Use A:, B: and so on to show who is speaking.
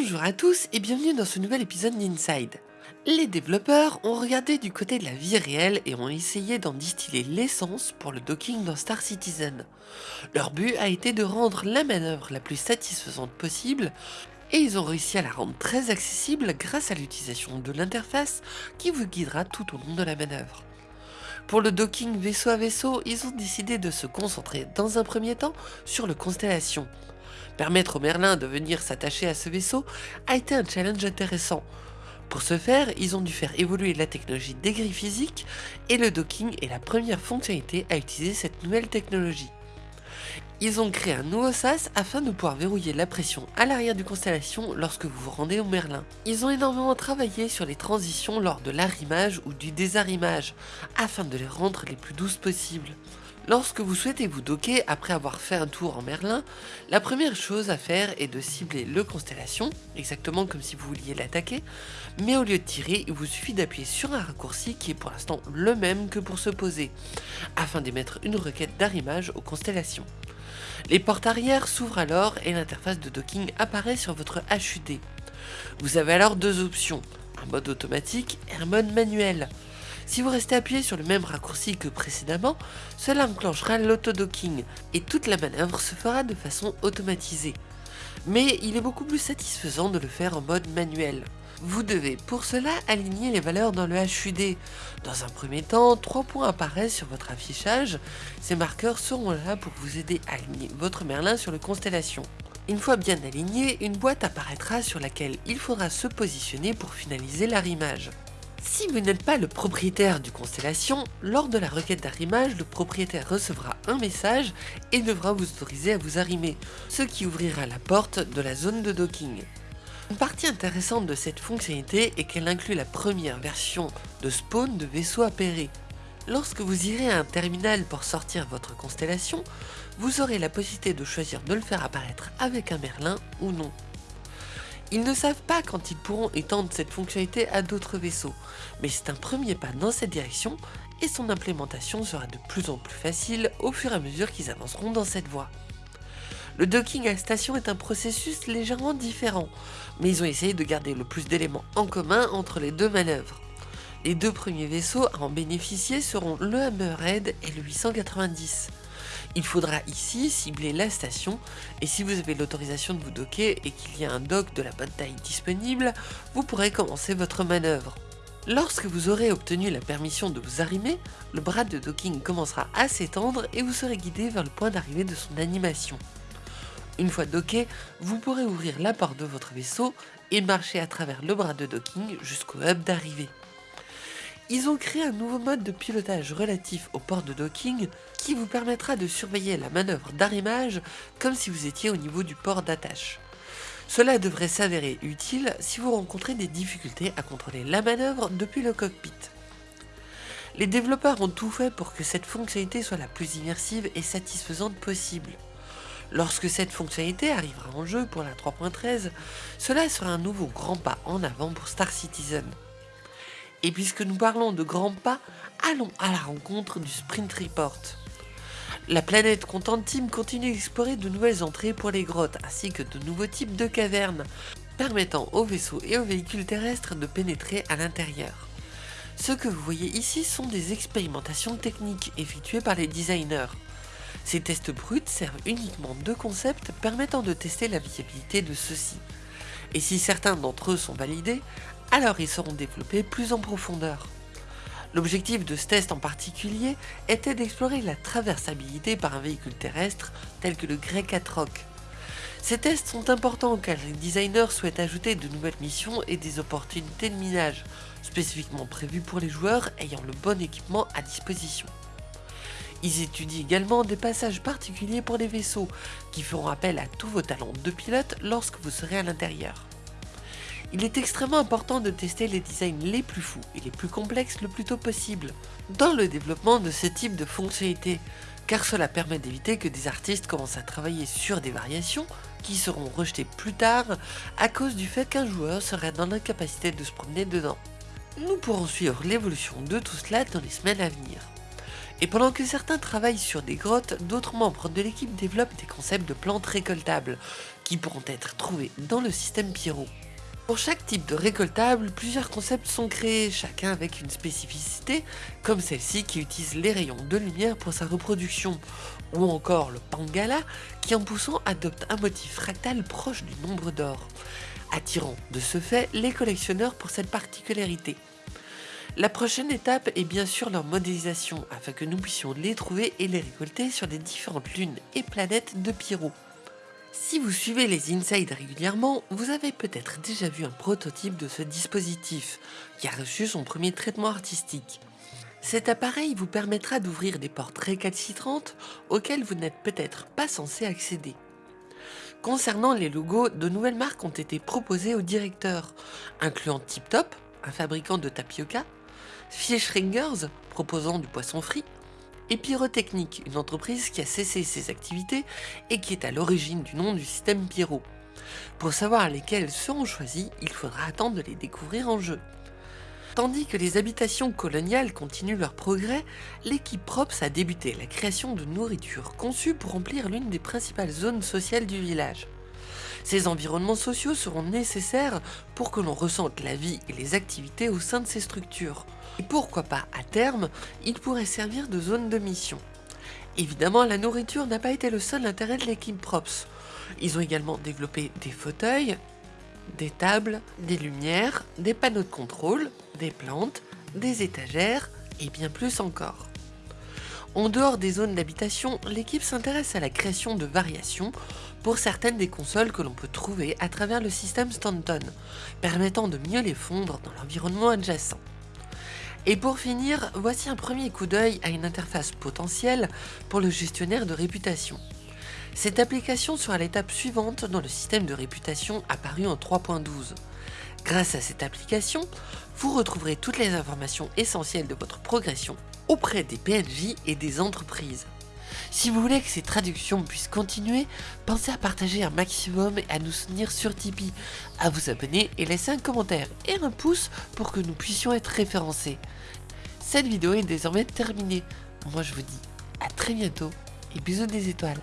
A: Bonjour à tous et bienvenue dans ce nouvel épisode d'Inside. Les développeurs ont regardé du côté de la vie réelle et ont essayé d'en distiller l'essence pour le docking dans Star Citizen. Leur but a été de rendre la manœuvre la plus satisfaisante possible et ils ont réussi à la rendre très accessible grâce à l'utilisation de l'interface qui vous guidera tout au long de la manœuvre. Pour le docking vaisseau à vaisseau, ils ont décidé de se concentrer dans un premier temps sur le Constellation. Permettre au Merlin de venir s'attacher à ce vaisseau a été un challenge intéressant. Pour ce faire, ils ont dû faire évoluer la technologie des grilles physiques et le docking est la première fonctionnalité à utiliser cette nouvelle technologie. Ils ont créé un nouveau sas afin de pouvoir verrouiller la pression à l'arrière du Constellation lorsque vous vous rendez au Merlin. Ils ont énormément travaillé sur les transitions lors de l'arrimage ou du désarrimage afin de les rendre les plus douces possibles. Lorsque vous souhaitez vous docker après avoir fait un tour en Merlin, la première chose à faire est de cibler le Constellation, exactement comme si vous vouliez l'attaquer, mais au lieu de tirer, il vous suffit d'appuyer sur un raccourci qui est pour l'instant le même que pour se poser, afin d'émettre une requête d'arrimage aux constellations. Les portes arrière s'ouvrent alors et l'interface de docking apparaît sur votre HUD. Vous avez alors deux options, un mode automatique et un mode manuel. Si vous restez appuyé sur le même raccourci que précédemment, cela enclenchera l'autodocking et toute la manœuvre se fera de façon automatisée. Mais il est beaucoup plus satisfaisant de le faire en mode manuel. Vous devez pour cela aligner les valeurs dans le HUD. Dans un premier temps, trois points apparaissent sur votre affichage. Ces marqueurs seront là pour vous aider à aligner votre Merlin sur le constellation. Une fois bien aligné, une boîte apparaîtra sur laquelle il faudra se positionner pour finaliser l'arrimage. Si vous n'êtes pas le propriétaire du Constellation, lors de la requête d'arrimage, le propriétaire recevra un message et devra vous autoriser à vous arrimer, ce qui ouvrira la porte de la zone de docking. Une partie intéressante de cette fonctionnalité est qu'elle inclut la première version de spawn de vaisseau appairé. Lorsque vous irez à un terminal pour sortir votre constellation, vous aurez la possibilité de choisir de le faire apparaître avec un Merlin ou non. Ils ne savent pas quand ils pourront étendre cette fonctionnalité à d'autres vaisseaux, mais c'est un premier pas dans cette direction et son implémentation sera de plus en plus facile au fur et à mesure qu'ils avanceront dans cette voie. Le docking à station est un processus légèrement différent, mais ils ont essayé de garder le plus d'éléments en commun entre les deux manœuvres. Les deux premiers vaisseaux à en bénéficier seront le Hammerhead et le 890. Il faudra ici cibler la station et si vous avez l'autorisation de vous docker et qu'il y a un dock de la bonne taille disponible, vous pourrez commencer votre manœuvre. Lorsque vous aurez obtenu la permission de vous arrimer, le bras de docking commencera à s'étendre et vous serez guidé vers le point d'arrivée de son animation. Une fois docké, vous pourrez ouvrir la porte de votre vaisseau et marcher à travers le bras de docking jusqu'au hub d'arrivée. Ils ont créé un nouveau mode de pilotage relatif au port de docking qui vous permettra de surveiller la manœuvre d'arrimage comme si vous étiez au niveau du port d'attache. Cela devrait s'avérer utile si vous rencontrez des difficultés à contrôler la manœuvre depuis le cockpit. Les développeurs ont tout fait pour que cette fonctionnalité soit la plus immersive et satisfaisante possible. Lorsque cette fonctionnalité arrivera en jeu pour la 3.13, cela sera un nouveau grand pas en avant pour Star Citizen. Et puisque nous parlons de grands pas, allons à la rencontre du Sprint Report. La planète Content Team continue d'explorer de nouvelles entrées pour les grottes ainsi que de nouveaux types de cavernes, permettant aux vaisseaux et aux véhicules terrestres de pénétrer à l'intérieur. Ce que vous voyez ici sont des expérimentations techniques effectuées par les designers. Ces tests bruts servent uniquement de concepts permettant de tester la viabilité de ceux-ci. Et si certains d'entre eux sont validés, alors ils seront développés plus en profondeur. L'objectif de ce test en particulier était d'explorer la traversabilité par un véhicule terrestre tel que le Grey 4 Rock. Ces tests sont importants car les designers souhaitent ajouter de nouvelles missions et des opportunités de minage, spécifiquement prévues pour les joueurs ayant le bon équipement à disposition. Ils étudient également des passages particuliers pour les vaisseaux, qui feront appel à tous vos talents de pilote lorsque vous serez à l'intérieur. Il est extrêmement important de tester les designs les plus fous et les plus complexes le plus tôt possible dans le développement de ce type de fonctionnalité, car cela permet d'éviter que des artistes commencent à travailler sur des variations qui seront rejetées plus tard à cause du fait qu'un joueur serait dans l'incapacité de se promener dedans. Nous pourrons suivre l'évolution de tout cela dans les semaines à venir. Et pendant que certains travaillent sur des grottes, d'autres membres de l'équipe développent des concepts de plantes récoltables, qui pourront être trouvés dans le système Pyro. Pour chaque type de récoltable, plusieurs concepts sont créés, chacun avec une spécificité, comme celle-ci qui utilise les rayons de lumière pour sa reproduction, ou encore le Pangala qui en poussant adopte un motif fractal proche du nombre d'or, attirant de ce fait les collectionneurs pour cette particularité. La prochaine étape est bien sûr leur modélisation afin que nous puissions les trouver et les récolter sur les différentes lunes et planètes de Pyro. Si vous suivez les Inside régulièrement, vous avez peut-être déjà vu un prototype de ce dispositif, qui a reçu son premier traitement artistique. Cet appareil vous permettra d'ouvrir des portes récalcitrantes auxquelles vous n'êtes peut-être pas censé accéder. Concernant les logos, de nouvelles marques ont été proposées au directeur, incluant Tip Top, un fabricant de tapioca, Fischringers, proposant du poisson frit, et Pyrotechnique, une entreprise qui a cessé ses activités et qui est à l'origine du nom du système Pyro. Pour savoir lesquels seront choisis, il faudra attendre de les découvrir en jeu. Tandis que les habitations coloniales continuent leur progrès, l'équipe Props a débuté la création de nourriture conçue pour remplir l'une des principales zones sociales du village. Ces environnements sociaux seront nécessaires pour que l'on ressente la vie et les activités au sein de ces structures. Et pourquoi pas, à terme, ils pourraient servir de zone de mission. Évidemment, la nourriture n'a pas été le seul intérêt de l'équipe Props. Ils ont également développé des fauteuils, des tables, des lumières, des panneaux de contrôle, des plantes, des étagères et bien plus encore. En dehors des zones d'habitation, l'équipe s'intéresse à la création de variations pour certaines des consoles que l'on peut trouver à travers le système Stanton, permettant de mieux les fondre dans l'environnement adjacent. Et pour finir, voici un premier coup d'œil à une interface potentielle pour le gestionnaire de réputation. Cette application sera l'étape suivante dans le système de réputation apparu en 3.12. Grâce à cette application, vous retrouverez toutes les informations essentielles de votre progression auprès des PNJ et des entreprises. Si vous voulez que ces traductions puissent continuer, pensez à partager un maximum et à nous soutenir sur Tipeee, à vous abonner et laisser un commentaire et un pouce pour que nous puissions être référencés. Cette vidéo est désormais terminée. Moi je vous dis à très bientôt et bisous des étoiles.